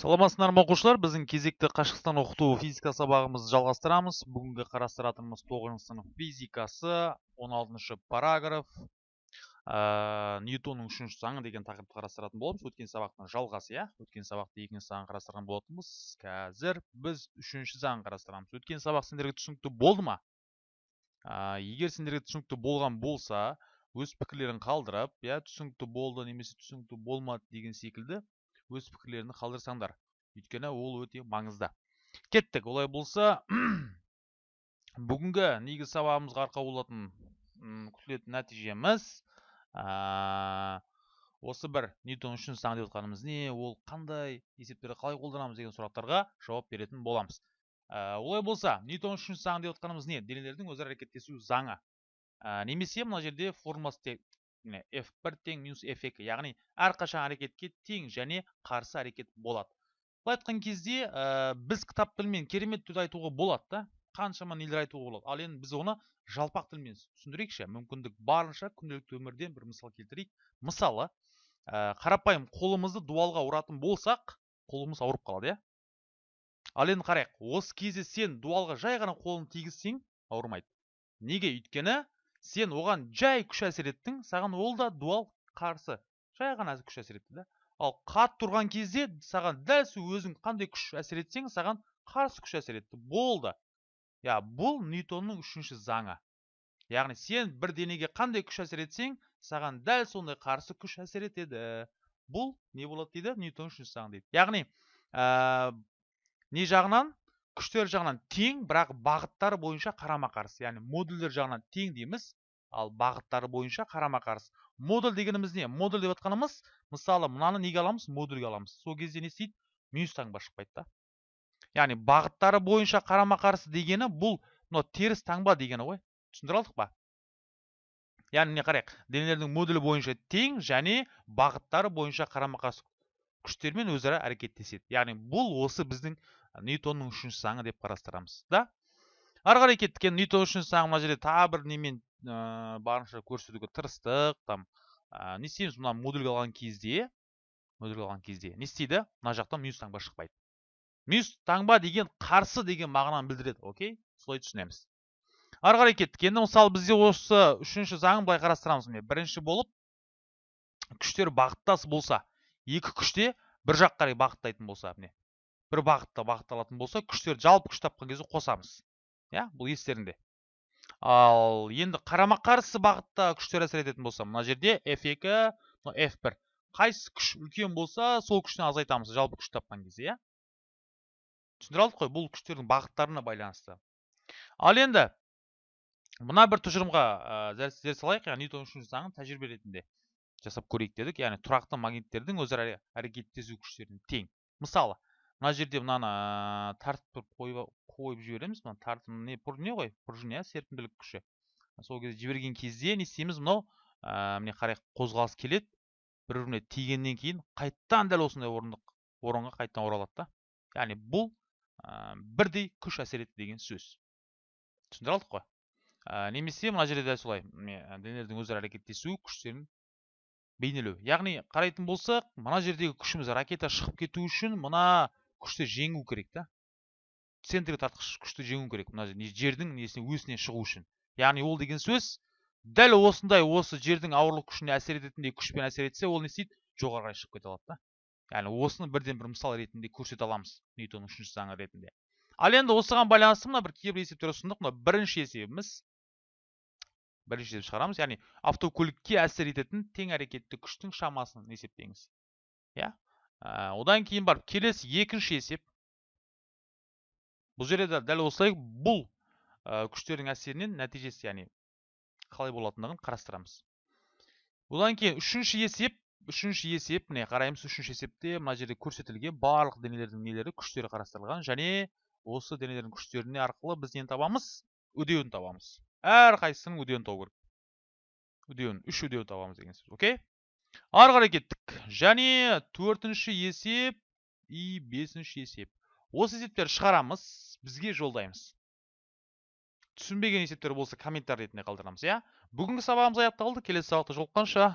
саламатсыздар ма оқушылар? Біздің кезекті қашықтан оқыту физика сабағымызды жалғастырамыз. Бүгінгі қарастыратынымыз тоғызыншы сынып физикасы 16 параграф. Ә, ньютонның үшінші заңы деген тақырыпты қарастыратын боламыз. Өткен сабақтың жалғасы иә? Өткен сабақта екінші заңын қарастырған болатынбыз. Қазір біз үшінші заңын қарастырамыз. Өткен сабақ сендерге түсінікті болды ма? Ә, егер сендерге түсінікті болған болса өз пікірлерін қалдырып иә түсінікті болды немесе түсінікті болмады деген секілді өз пікірлеріңді қалдырсаңдар. Өйткені ол өте маңызды. Кеттік. Олай болса бүгінгі негізгі сабағымызға арқау болатын күтілетін нәтижеміз осы бір ньютон үшін заң деп отқанымыз не ол қандай есептерді қалай қолданамыз деген сұрақтарға жауап беретін боламыз. Олай болса ньютон үшін заң деп отқанымыз не? Денелердің өзара әрекеттесу заңы. Немесе мына жерде формуласы міне f1 тең минус f2 яғни әрқашан әрекетке тең және қарсы әрекет болады. Былай айтқан кезде ә, біз кітап тілімен керемет түрде айтуға болады да қаншама нелер айтуға болады. Ал енді біз оны жалпақ тілмен түсіндірейікші. Мүмкіндік барынша күнделікті өмірден бір мысал келтірейік. Мысалы ә, қарапайым қолымызды дуалға ұратын болсақ қолымыз ауырып қалады иә? Ал енді қарайық осы кезде сен дуалға жай ғана қолын тигізсең ауырмайды. Неге? Өйткені сен оған жай күш әсер еттің саған ол да дуал қарсы. Жай ғана күш әсер етті да. Ал қатты тұрған кезде саған дәл сол өзің қандай күш әсер етсең саған қарсы күш әсер етті. Болды. Иә бұл ньютонның үшінші заңы. Яғни сен бір денеге қандай күш әсер етсең саған дәл сондай қарсы күш әсер етеді. Бұл не болады дейді? Ньютон үшінші заң дейді. Яғни ә, не жағынан? Күштер жағынан тең бірақ бағыттары бойынша қарама қарсы яғни модульдер жағынан тең дейміз ал бағыттары бойынша қарама қарсы модуль дегеніміз не? Модуль деп жатқанымыз мысалы мынаны неге аламыз? Модульге аламыз. Сол кезде не істейді? Минус таңба шықпайды да. Яғни бағыттары бойынша қарама қарсы дегені бұл мынау теріс таңба дегені ғой. Түсіндіре алдық па? Яғни не қарайық? Денелердің модулі бойынша тең және бағыттары бойынша қарама қарсы күштермен өзара әрекеттеседі. Яғни бұл осы біздің ньютонның үшінші заңы деп қарастырамыз да? Ары қарай кеттік. Енді ньютон үшінші заңы мына жерде тағы бір немен ә, барынша көрсетуге тырыстық. Там ә, не істейміз мына модульге алған кезде модульге алған кезде. Не істейді? Мына жақтан минус таңба шықпайды. Минус таңба деген қарсы деген мағынаны білдіреді окей? Солай түсінеміз. Ары қарай кеттік. Енді мысалы бізде осы үшінші заңын былай қарастырамыз міне. Бірінші болып күштер бағыттас болса екі күште бір жақ қарай бағыттайтын болса міне бір бағытта бағытталатын болса күштерді жалпы күш тапқан кезде қосамыз. Иә бұл естеріңде. Ал енді қарама қарсы бағытта күштер әсер ететін болса мына жерде f2 f1 қайсы күш үлкен болса сол күштен азайтамыз жалпы күш тапқан кезде иә. Түсіндіре алдық қой бұл күштердің бағыттарына байланысты. Ал енді мына бір тұжырымға ә, зер салайық яғни ньютон үшінші заңын тәжірибе ретінде. Жасап көрейік дедік. Яғни тұрақты магниттердің өзара әрекеттесу күштеріне тең. Мысалы мына жерде мынаны тартып қойып, қойып жібереміз. Мына тартым не не ғой? Пружина иә серпімділік күші. Сол кезде жіберген кезде не істейміз? Мынау міне қарайық қозғалыс келеді. Бір біріне тигеннен кейін қайттан дәл осындай орындық орынға қайтадан оралады да. Яғни бұл бірдей күш әсер етті деген сөз. Түсіндіре алдық қой немесе мына жерде дәл солай денелердің өзара әрекеттесуі күштерін бейнелеу. Яғни қарайтын болсақ мына жердегі күшіміз ракета шығып кету үшін мына күшті жеңу керек та. Центрге тартқыш күшті жеңу керек мына жердің несіне өсіне шығу үшін. Яғни ол деген сөз дәл осындай осы жердің ауырлық күшіне әсер ететіндей күшпен әсер етсе ол не істейді? Жоғары қарай шығып кете алады да. Яғни осыны бірден бір мысал ретінде көрсете аламыз ньютонның үшінші заңы ретінде. Ал енді осыған байланысты мына бір кейбір есептер ұсындық мына бірінші есебіміз бірінші есеп шығарамыз. Яғни автокөлікке әсер ететін тең әрекетті күштің шамасын есептеңіз. Иә? Ә, одан кейін барып келесі екінші есеп. Бұл жерде де дәл осылай бұл ә, күштердің әсерінен нәтижесі яғни қалай болатындығын қарастырамыз. Одан кейін үшінші есеп үшінші есеп міне қараймыз үшінші есепте мына жерде көрсетілген барлық денелердің нелері күштері қарастырылған және осы денелердің күштеріне арқылы біз нені табамыз? Үдеуін табамыз. Әрқайсысының үдеуін табу керек. Үдеуін үш үдеуін табамыз деген сөз окей? Ары қарай кеттік. Және төртінші есеп и бесінші есеп. Осы есептерді шығарамыз бізге жолдаймыз. Түсінбеген есептер болса комментарий ретінде қалдырамыз иә? Бүгінгі сабағымыз аяқталды келесі сабақта жолыққанша